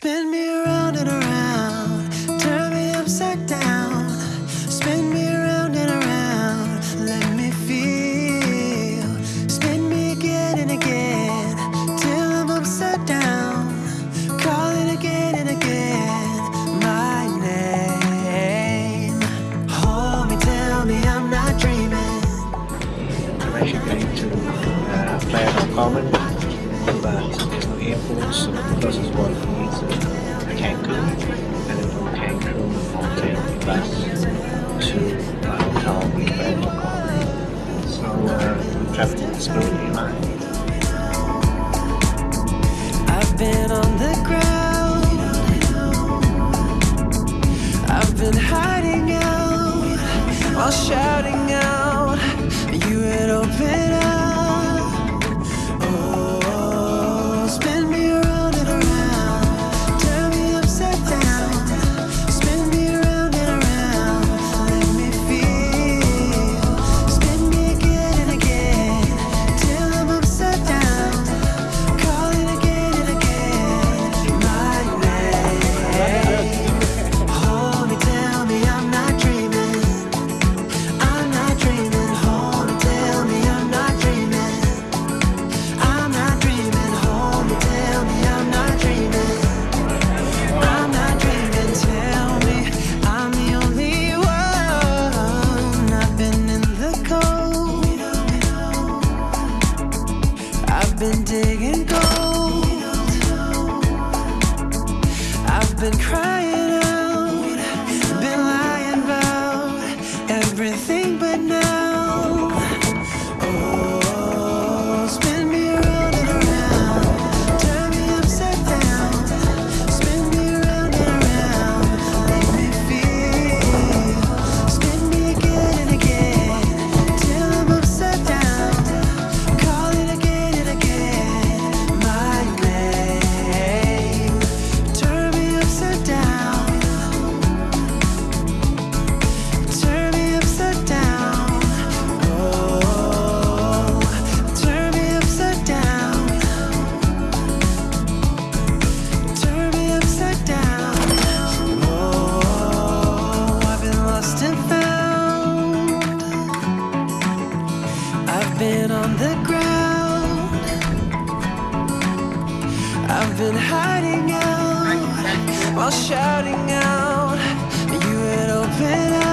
Spin me around and around. started hiding out while shouting out. You had opened up. been digging I've been hiding out while shouting out. You had opened up.